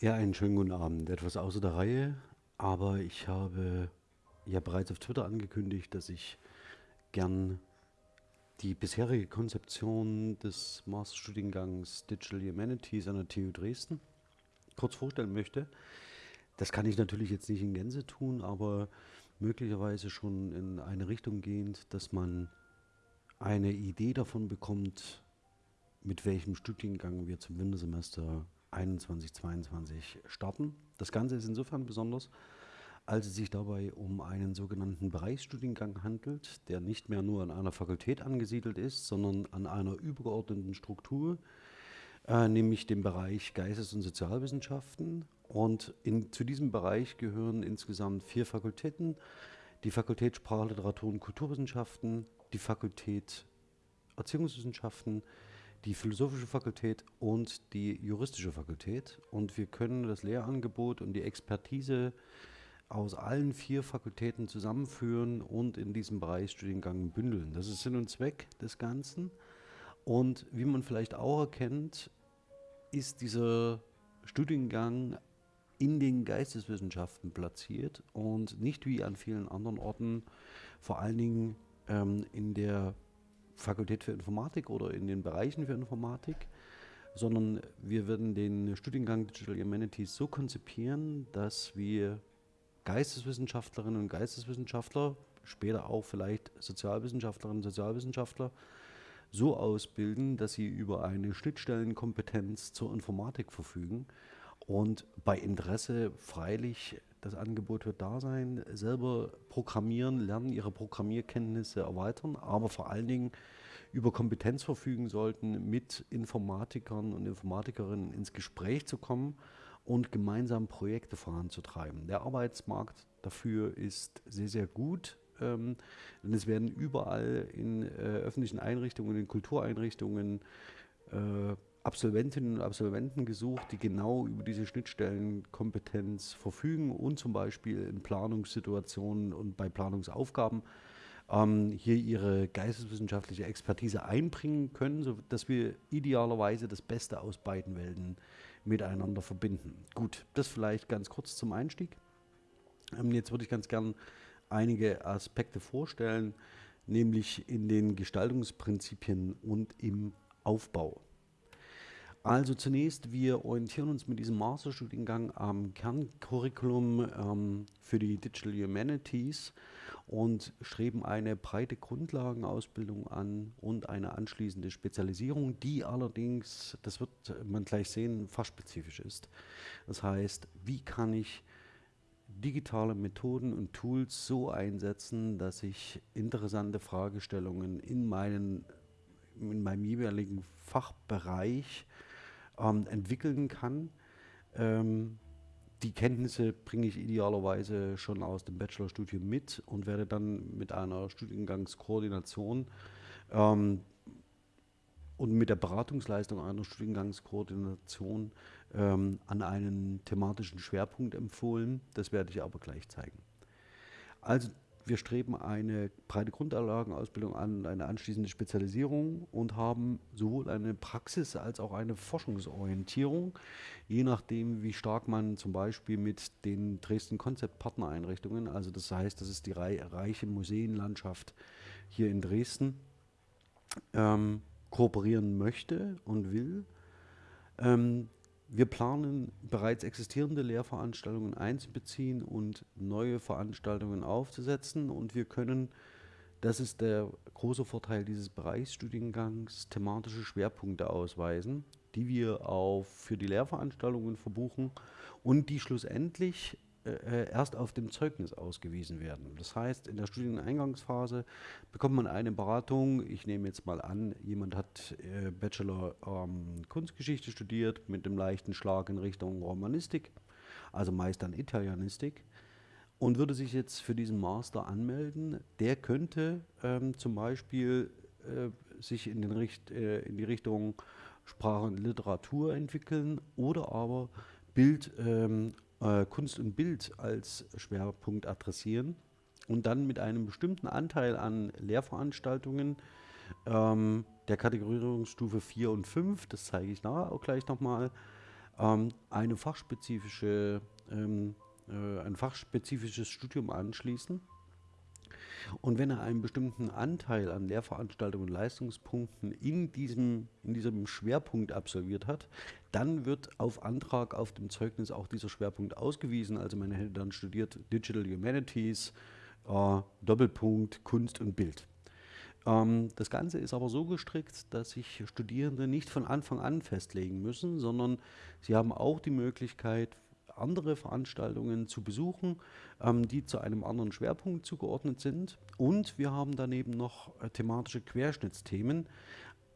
Ja, einen schönen guten Abend. Etwas außer der Reihe, aber ich habe ja bereits auf Twitter angekündigt, dass ich gern die bisherige Konzeption des Masterstudiengangs Digital Humanities an der TU Dresden kurz vorstellen möchte. Das kann ich natürlich jetzt nicht in Gänze tun, aber möglicherweise schon in eine Richtung gehend, dass man eine Idee davon bekommt, mit welchem Studiengang wir zum Wintersemester 21, 22 starten. Das Ganze ist insofern besonders, als es sich dabei um einen sogenannten Bereichsstudiengang handelt, der nicht mehr nur an einer Fakultät angesiedelt ist, sondern an einer übergeordneten Struktur, äh, nämlich dem Bereich Geistes- und Sozialwissenschaften. Und in, zu diesem Bereich gehören insgesamt vier Fakultäten, die Fakultät Sprache, Literatur und Kulturwissenschaften, die Fakultät Erziehungswissenschaften, die Philosophische Fakultät und die Juristische Fakultät. Und wir können das Lehrangebot und die Expertise aus allen vier Fakultäten zusammenführen und in diesem Bereichsstudiengang bündeln. Das ist Sinn und Zweck des Ganzen. Und wie man vielleicht auch erkennt, ist dieser Studiengang in den Geisteswissenschaften platziert und nicht wie an vielen anderen Orten vor allen Dingen ähm, in der Fakultät für Informatik oder in den Bereichen für Informatik, sondern wir werden den Studiengang Digital Humanities so konzipieren, dass wir Geisteswissenschaftlerinnen und Geisteswissenschaftler, später auch vielleicht Sozialwissenschaftlerinnen und Sozialwissenschaftler, so ausbilden, dass sie über eine Schnittstellenkompetenz zur Informatik verfügen und bei Interesse freilich das Angebot wird da sein, selber programmieren, lernen, ihre Programmierkenntnisse erweitern, aber vor allen Dingen über Kompetenz verfügen sollten, mit Informatikern und Informatikerinnen ins Gespräch zu kommen und gemeinsam Projekte voranzutreiben. Der Arbeitsmarkt dafür ist sehr, sehr gut. Ähm, denn es werden überall in äh, öffentlichen Einrichtungen, in Kultureinrichtungen äh, Absolventinnen und Absolventen gesucht, die genau über diese Schnittstellenkompetenz verfügen und zum Beispiel in Planungssituationen und bei Planungsaufgaben ähm, hier ihre geisteswissenschaftliche Expertise einbringen können, sodass wir idealerweise das Beste aus beiden Welten miteinander verbinden. Gut, das vielleicht ganz kurz zum Einstieg. Ähm, jetzt würde ich ganz gern einige Aspekte vorstellen, nämlich in den Gestaltungsprinzipien und im Aufbau. Also zunächst, wir orientieren uns mit diesem Masterstudiengang am Kerncurriculum ähm, für die Digital Humanities und streben eine breite Grundlagenausbildung an und eine anschließende Spezialisierung, die allerdings, das wird man gleich sehen, fachspezifisch ist. Das heißt, wie kann ich digitale Methoden und Tools so einsetzen, dass ich interessante Fragestellungen in, meinen, in meinem jeweiligen Fachbereich ähm, entwickeln kann. Ähm, die Kenntnisse bringe ich idealerweise schon aus dem Bachelorstudium mit und werde dann mit einer Studiengangskoordination ähm, und mit der Beratungsleistung einer Studiengangskoordination ähm, an einen thematischen Schwerpunkt empfohlen. Das werde ich aber gleich zeigen. Also wir streben eine breite Grundlagenausbildung an, eine anschließende Spezialisierung und haben sowohl eine Praxis als auch eine Forschungsorientierung, je nachdem, wie stark man zum Beispiel mit den Dresden Konzept Partnereinrichtungen, also das heißt, das ist die reiche Museenlandschaft hier in Dresden, ähm, kooperieren möchte und will. Ähm, wir planen bereits existierende Lehrveranstaltungen einzubeziehen und neue Veranstaltungen aufzusetzen. Und wir können, das ist der große Vorteil dieses Bereichsstudiengangs, thematische Schwerpunkte ausweisen, die wir auch für die Lehrveranstaltungen verbuchen und die schlussendlich äh, äh, erst auf dem Zeugnis ausgewiesen werden. Das heißt, in der Studieneingangsphase bekommt man eine Beratung. Ich nehme jetzt mal an, jemand hat äh, Bachelor ähm, Kunstgeschichte studiert mit einem leichten Schlag in Richtung Romanistik, also meist dann Italianistik und würde sich jetzt für diesen Master anmelden, der könnte ähm, zum Beispiel äh, sich in, den Richt, äh, in die Richtung Sprache und Literatur entwickeln oder aber Bild ähm, äh, Kunst und Bild als Schwerpunkt adressieren und dann mit einem bestimmten Anteil an Lehrveranstaltungen ähm, der Kategorisierungsstufe 4 und 5, das zeige ich nachher auch gleich nochmal, ähm, eine fachspezifische, ähm, äh, ein fachspezifisches Studium anschließen. Und wenn er einen bestimmten Anteil an Lehrveranstaltungen und Leistungspunkten in diesem, in diesem Schwerpunkt absolviert hat, dann wird auf Antrag auf dem Zeugnis auch dieser Schwerpunkt ausgewiesen. Also man hätte dann studiert Digital Humanities, äh, Doppelpunkt Kunst und Bild. Ähm, das Ganze ist aber so gestrickt, dass sich Studierende nicht von Anfang an festlegen müssen, sondern sie haben auch die Möglichkeit, andere Veranstaltungen zu besuchen, ähm, die zu einem anderen Schwerpunkt zugeordnet sind. Und wir haben daneben noch äh, thematische Querschnittsthemen,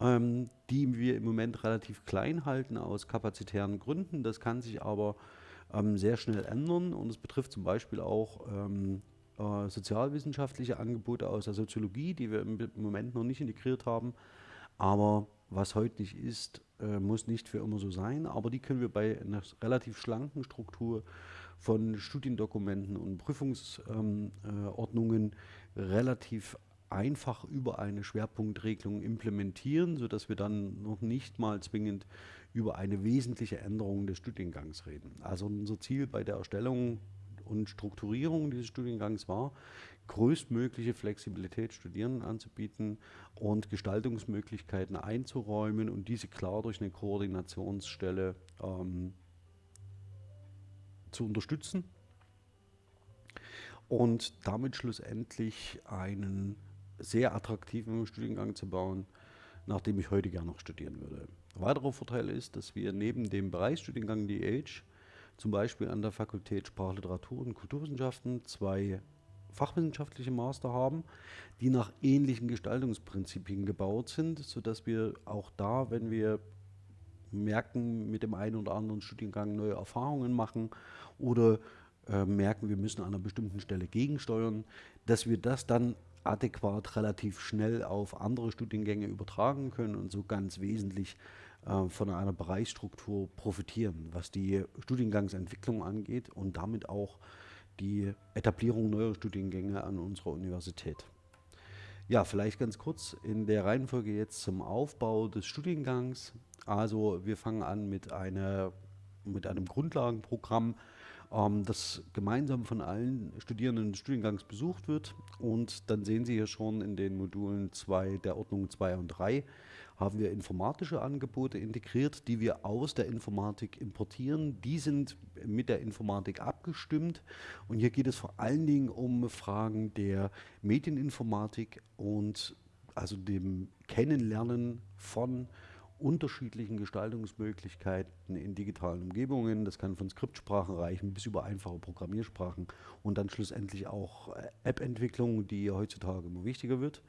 ähm, die wir im Moment relativ klein halten aus kapazitären Gründen. Das kann sich aber ähm, sehr schnell ändern und es betrifft zum Beispiel auch ähm, äh, sozialwissenschaftliche Angebote aus der Soziologie, die wir im, Moment noch nicht integriert haben. Aber was heute nicht ist, äh, muss nicht für immer so sein. Aber die können wir bei einer relativ schlanken Struktur von Studiendokumenten und Prüfungsordnungen ähm, äh, relativ einfach über eine Schwerpunktregelung implementieren, sodass wir dann noch nicht mal zwingend über eine wesentliche Änderung des Studiengangs reden. Also unser Ziel bei der Erstellung und Strukturierung dieses Studiengangs war, größtmögliche Flexibilität Studierenden anzubieten und Gestaltungsmöglichkeiten einzuräumen und diese klar durch eine Koordinationsstelle ähm, zu unterstützen und damit schlussendlich einen sehr attraktiven Studiengang zu bauen, nach dem ich heute gerne noch studieren würde. Weiterer Vorteil ist, dass wir neben dem Bereichsstudiengang DH zum Beispiel an der Fakultät Sprachliteratur und Kulturwissenschaften zwei fachwissenschaftliche Master haben, die nach ähnlichen Gestaltungsprinzipien gebaut sind, sodass wir auch da, wenn wir merken, mit dem einen oder anderen Studiengang neue Erfahrungen machen oder äh, merken, wir müssen an einer bestimmten Stelle gegensteuern, dass wir das dann adäquat relativ schnell auf andere Studiengänge übertragen können und so ganz wesentlich äh, von einer Bereichsstruktur profitieren, was die Studiengangsentwicklung angeht und damit auch die Etablierung neuer Studiengänge an unserer Universität. Ja, vielleicht ganz kurz in der Reihenfolge jetzt zum Aufbau des Studiengangs. Also wir fangen an mit, einer, mit einem Grundlagenprogramm, ähm, das gemeinsam von allen Studierenden des Studiengangs besucht wird. Und dann sehen Sie hier schon in den Modulen 2 der Ordnung 2 und 3 haben wir informatische Angebote integriert, die wir aus der Informatik importieren. Die sind mit der Informatik abgestimmt. Und hier geht es vor allen Dingen um Fragen der Medieninformatik und also dem Kennenlernen von unterschiedlichen Gestaltungsmöglichkeiten in digitalen Umgebungen. Das kann von Skriptsprachen reichen bis über einfache Programmiersprachen und dann schlussendlich auch äh, App-Entwicklung, die heutzutage immer wichtiger wird.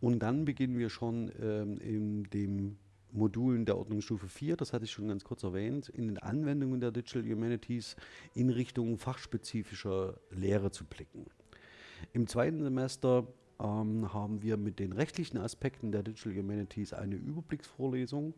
Und dann beginnen wir schon ähm, in den Modulen der Ordnungsstufe 4, das hatte ich schon ganz kurz erwähnt, in den Anwendungen der Digital Humanities in Richtung fachspezifischer Lehre zu blicken. Im zweiten Semester ähm, haben wir mit den rechtlichen Aspekten der Digital Humanities eine Überblicksvorlesung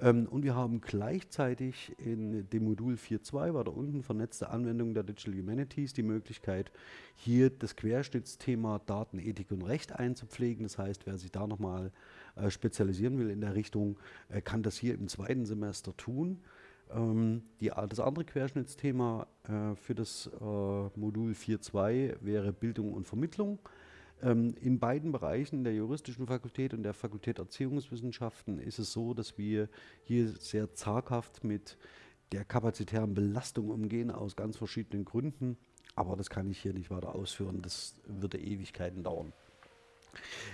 ähm, und wir haben gleichzeitig in dem Modul 4.2, weiter unten, vernetzte Anwendung der Digital Humanities, die Möglichkeit, hier das Querschnittsthema Datenethik und Recht einzupflegen. Das heißt, wer sich da nochmal äh, spezialisieren will in der Richtung, äh, kann das hier im zweiten Semester tun. Ähm, die, das andere Querschnittsthema äh, für das äh, Modul 4.2 wäre Bildung und Vermittlung. Ähm, in beiden Bereichen, der juristischen Fakultät und der Fakultät Erziehungswissenschaften, ist es so, dass wir hier sehr zaghaft mit der kapazitären Belastung umgehen, aus ganz verschiedenen Gründen. Aber das kann ich hier nicht weiter ausführen, das würde Ewigkeiten dauern.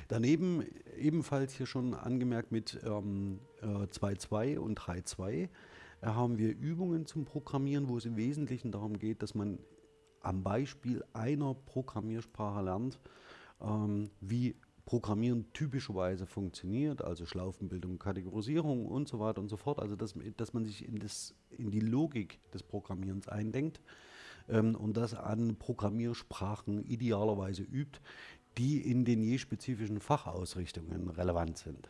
Daneben ebenfalls hier schon angemerkt mit ähm, äh, 2.2 und 3.2 äh, haben wir Übungen zum Programmieren, wo es im Wesentlichen darum geht, dass man am Beispiel einer Programmiersprache lernt, ähm, wie Programmieren typischerweise funktioniert, also Schlaufenbildung, Kategorisierung und so weiter und so fort. Also dass, dass man sich in, das, in die Logik des Programmierens eindenkt ähm, und das an Programmiersprachen idealerweise übt, die in den je spezifischen Fachausrichtungen relevant sind.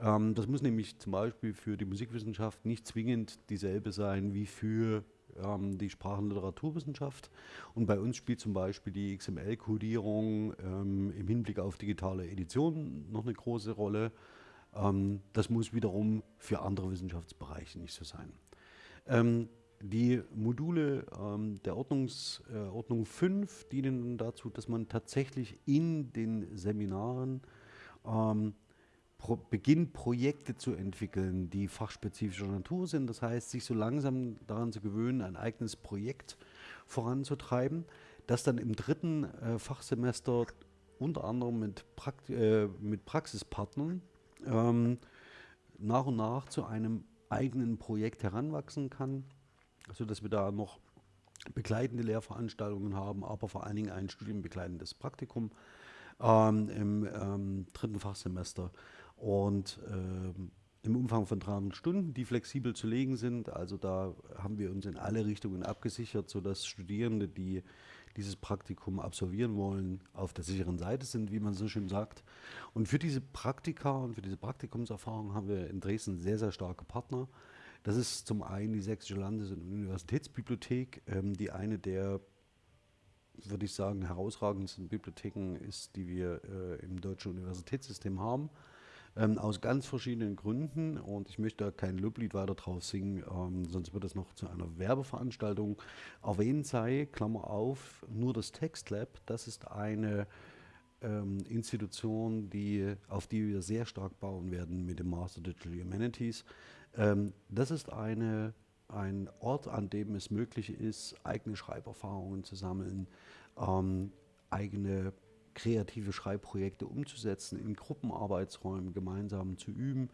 Ähm, das muss nämlich zum Beispiel für die Musikwissenschaft nicht zwingend dieselbe sein wie für ähm, die Sprachenliteraturwissenschaft. Und bei uns spielt zum Beispiel die XML-Codierung ähm, im Hinblick auf digitale Edition noch eine große Rolle. Ähm, das muss wiederum für andere Wissenschaftsbereiche nicht so sein. Ähm, die Module ähm, der Ordnungs, äh, Ordnung 5 dienen dazu, dass man tatsächlich in den Seminaren ähm, pro, beginnt, Projekte zu entwickeln, die fachspezifischer Natur sind. Das heißt, sich so langsam daran zu gewöhnen, ein eigenes Projekt voranzutreiben, das dann im dritten äh, Fachsemester unter anderem mit, Prakt äh, mit Praxispartnern ähm, nach und nach zu einem eigenen Projekt heranwachsen kann sodass wir da noch begleitende Lehrveranstaltungen haben, aber vor allen Dingen ein studienbegleitendes Praktikum ähm, im ähm, dritten Fachsemester und ähm, im Umfang von 300 Stunden, die flexibel zu legen sind. Also da haben wir uns in alle Richtungen abgesichert, sodass Studierende, die dieses Praktikum absolvieren wollen, auf der sicheren Seite sind, wie man so schön sagt. Und für diese Praktika und für diese Praktikumserfahrung haben wir in Dresden sehr, sehr starke Partner. Das ist zum einen die Sächsische Landes- und Universitätsbibliothek, ähm, die eine der, würde ich sagen, herausragendsten Bibliotheken ist, die wir äh, im deutschen Universitätssystem haben. Ähm, aus ganz verschiedenen Gründen und ich möchte da kein Loblied weiter drauf singen, ähm, sonst wird es noch zu einer Werbeveranstaltung erwähnt sei, Klammer auf, nur das Textlab, das ist eine ähm, Institution, die, auf die wir sehr stark bauen werden mit dem Master Digital Humanities. Ähm, das ist eine, ein Ort, an dem es möglich ist, eigene Schreiberfahrungen zu sammeln, ähm, eigene kreative Schreibprojekte umzusetzen, in Gruppenarbeitsräumen gemeinsam zu üben,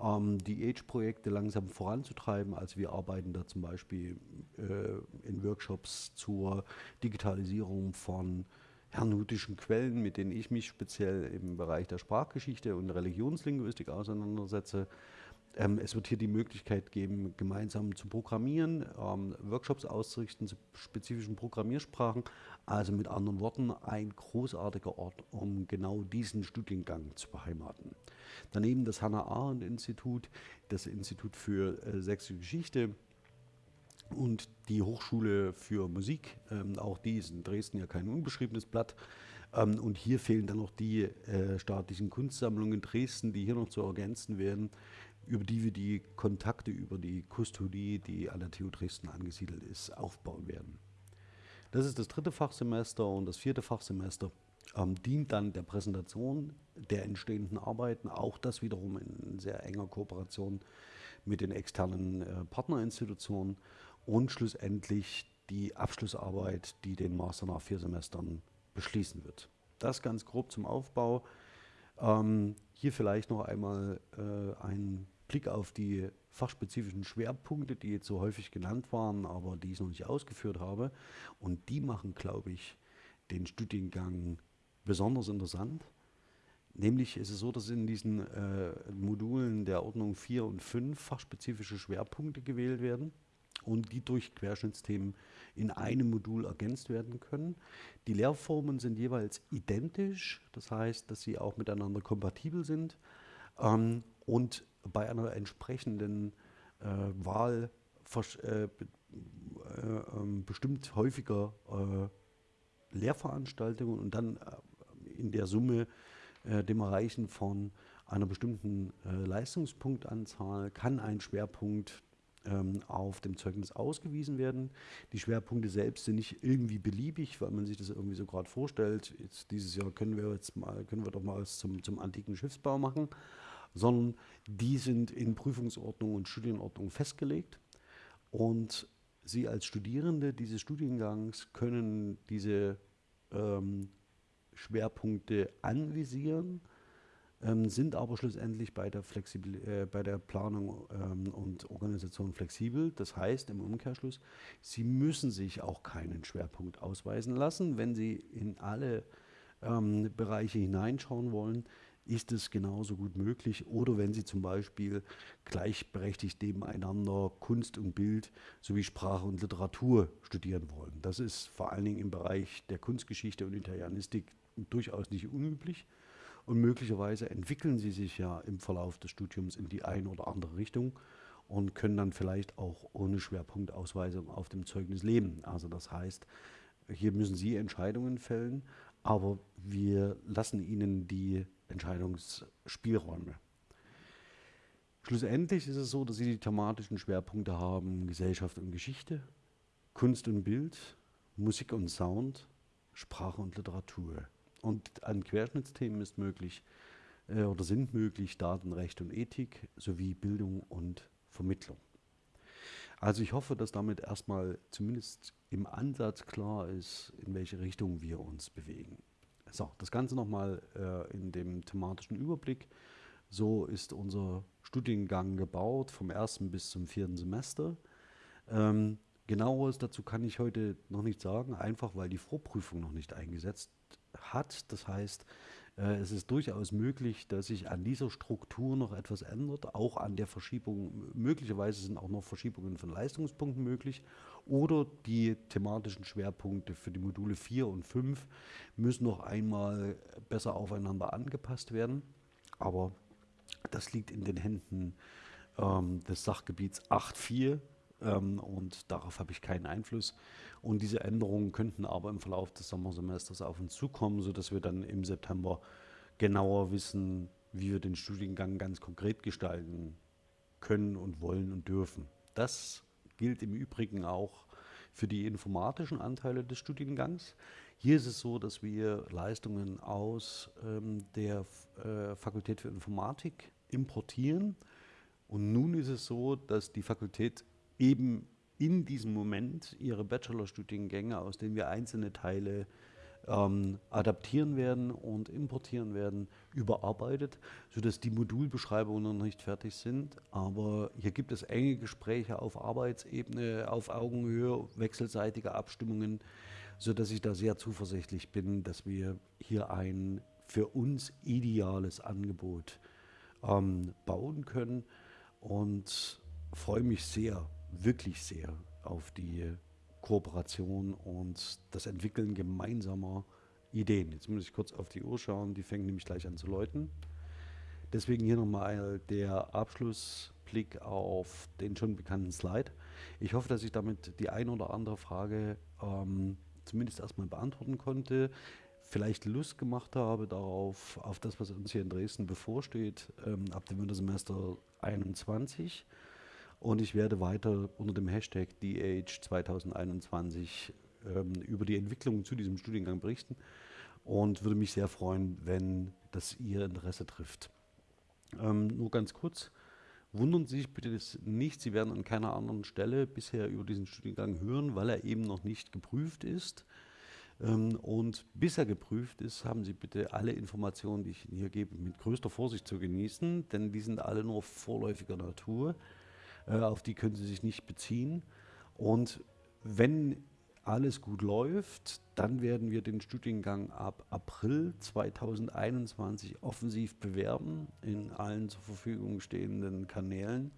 ähm, die Age-Projekte langsam voranzutreiben. Also wir arbeiten da zum Beispiel äh, in Workshops zur Digitalisierung von hernutischen Quellen, mit denen ich mich speziell im Bereich der Sprachgeschichte und Religionslinguistik auseinandersetze. Ähm, es wird hier die Möglichkeit geben, gemeinsam zu programmieren, ähm, Workshops auszurichten zu spezifischen Programmiersprachen. Also mit anderen Worten, ein großartiger Ort, um genau diesen Studiengang zu beheimaten. Daneben das Hannah-Arendt-Institut, das Institut für äh, Sächsische Geschichte, und die Hochschule für Musik, ähm, auch die ist in Dresden ja kein unbeschriebenes Blatt. Ähm, und hier fehlen dann noch die äh, staatlichen Kunstsammlungen in Dresden, die hier noch zu ergänzen werden über die wir die Kontakte über die Kustodie, die an der TU Dresden angesiedelt ist, aufbauen werden. Das ist das dritte Fachsemester und das vierte Fachsemester ähm, dient dann der Präsentation der entstehenden Arbeiten, auch das wiederum in sehr enger Kooperation mit den externen äh, Partnerinstitutionen und schlussendlich die Abschlussarbeit, die den Master nach vier Semestern beschließen wird. Das ganz grob zum Aufbau. Ähm, hier vielleicht noch einmal äh, ein Blick auf die fachspezifischen Schwerpunkte, die jetzt so häufig genannt waren, aber die ich noch nicht ausgeführt habe. Und die machen, glaube ich, den Studiengang besonders interessant. Nämlich ist es so, dass in diesen äh, Modulen der Ordnung 4 und 5 fachspezifische Schwerpunkte gewählt werden und die durch Querschnittsthemen in einem Modul ergänzt werden können. Die Lehrformen sind jeweils identisch, das heißt, dass sie auch miteinander kompatibel sind. Ähm, und bei einer entsprechenden äh, Wahl äh, äh, ähm, bestimmt häufiger äh, Lehrveranstaltungen und dann äh, in der Summe dem Erreichen von einer bestimmten Leistungspunktanzahl kann ein Schwerpunkt ähm, auf dem Zeugnis ausgewiesen werden. Die Schwerpunkte selbst sind nicht irgendwie beliebig, weil man sich das irgendwie so gerade vorstellt. Jetzt dieses Jahr können wir jetzt mal, können wir doch mal was zum, zum antiken Schiffsbau machen sondern die sind in Prüfungsordnung und Studienordnung festgelegt. Und Sie als Studierende dieses Studiengangs können diese ähm, Schwerpunkte anvisieren, ähm, sind aber schlussendlich bei der, Flexibil äh, bei der Planung ähm, und Organisation flexibel. Das heißt im Umkehrschluss, Sie müssen sich auch keinen Schwerpunkt ausweisen lassen, wenn Sie in alle ähm, Bereiche hineinschauen wollen ist es genauso gut möglich. Oder wenn Sie zum Beispiel gleichberechtigt nebeneinander Kunst und Bild sowie Sprache und Literatur studieren wollen. Das ist vor allen Dingen im Bereich der Kunstgeschichte und Italienistik durchaus nicht unüblich. Und möglicherweise entwickeln Sie sich ja im Verlauf des Studiums in die eine oder andere Richtung und können dann vielleicht auch ohne Schwerpunktausweisung auf dem Zeugnis leben. Also das heißt, hier müssen Sie Entscheidungen fällen, aber wir lassen Ihnen die Entscheidungsspielräume. Schlussendlich ist es so, dass sie die thematischen Schwerpunkte haben Gesellschaft und Geschichte, Kunst und Bild, Musik und Sound, Sprache und Literatur. Und an Querschnittsthemen ist möglich äh, oder sind möglich Datenrecht und Ethik sowie Bildung und Vermittlung. Also ich hoffe, dass damit erstmal zumindest im Ansatz klar ist, in welche Richtung wir uns bewegen. So, das Ganze nochmal äh, in dem thematischen Überblick. So ist unser Studiengang gebaut, vom ersten bis zum vierten Semester. Ähm, genaueres dazu kann ich heute noch nicht sagen, einfach weil die Vorprüfung noch nicht eingesetzt hat. Das heißt, äh, es ist durchaus möglich, dass sich an dieser Struktur noch etwas ändert, auch an der Verschiebung. Möglicherweise sind auch noch Verschiebungen von Leistungspunkten möglich oder die thematischen Schwerpunkte für die Module 4 und 5 müssen noch einmal besser aufeinander angepasst werden. Aber das liegt in den Händen ähm, des Sachgebiets 8.4 ähm, und darauf habe ich keinen Einfluss. Und diese Änderungen könnten aber im Verlauf des Sommersemesters auf uns zukommen, sodass wir dann im September genauer wissen, wie wir den Studiengang ganz konkret gestalten können und wollen und dürfen. Das gilt im Übrigen auch für die informatischen Anteile des Studiengangs. Hier ist es so, dass wir Leistungen aus ähm, der äh, Fakultät für Informatik importieren. Und nun ist es so, dass die Fakultät eben in diesem Moment ihre Bachelorstudiengänge, aus denen wir einzelne Teile ähm, adaptieren werden und importieren werden, überarbeitet, sodass die Modulbeschreibungen noch nicht fertig sind. Aber hier gibt es enge Gespräche auf Arbeitsebene, auf Augenhöhe, wechselseitige Abstimmungen, sodass ich da sehr zuversichtlich bin, dass wir hier ein für uns ideales Angebot ähm, bauen können und freue mich sehr, wirklich sehr auf die Kooperation und das Entwickeln gemeinsamer Ideen. Jetzt muss ich kurz auf die Uhr schauen, die fängt nämlich gleich an zu läuten. Deswegen hier nochmal der Abschlussblick auf den schon bekannten Slide. Ich hoffe, dass ich damit die ein oder andere Frage ähm, zumindest erstmal beantworten konnte vielleicht Lust gemacht habe darauf, auf das, was uns hier in Dresden bevorsteht, ähm, ab dem Wintersemester 21. Und ich werde weiter unter dem Hashtag DH2021 ähm, über die Entwicklung zu diesem Studiengang berichten und würde mich sehr freuen, wenn das Ihr Interesse trifft. Ähm, nur ganz kurz, wundern Sie sich bitte nicht, Sie werden an keiner anderen Stelle bisher über diesen Studiengang hören, weil er eben noch nicht geprüft ist. Ähm, und bis er geprüft ist, haben Sie bitte alle Informationen, die ich Ihnen hier gebe, mit größter Vorsicht zu genießen, denn die sind alle nur vorläufiger Natur. Äh, auf die können Sie sich nicht beziehen. Und wenn alles gut läuft, dann werden wir den Studiengang ab April 2021 offensiv bewerben in allen zur Verfügung stehenden Kanälen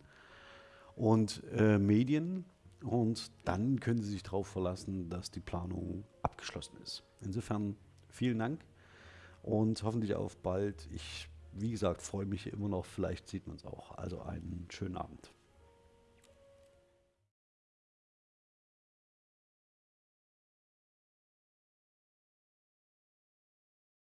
und äh, Medien. Und dann können Sie sich darauf verlassen, dass die Planung abgeschlossen ist. Insofern vielen Dank und hoffentlich auf bald. Ich, wie gesagt, freue mich immer noch. Vielleicht sieht man es auch. Also einen schönen Abend.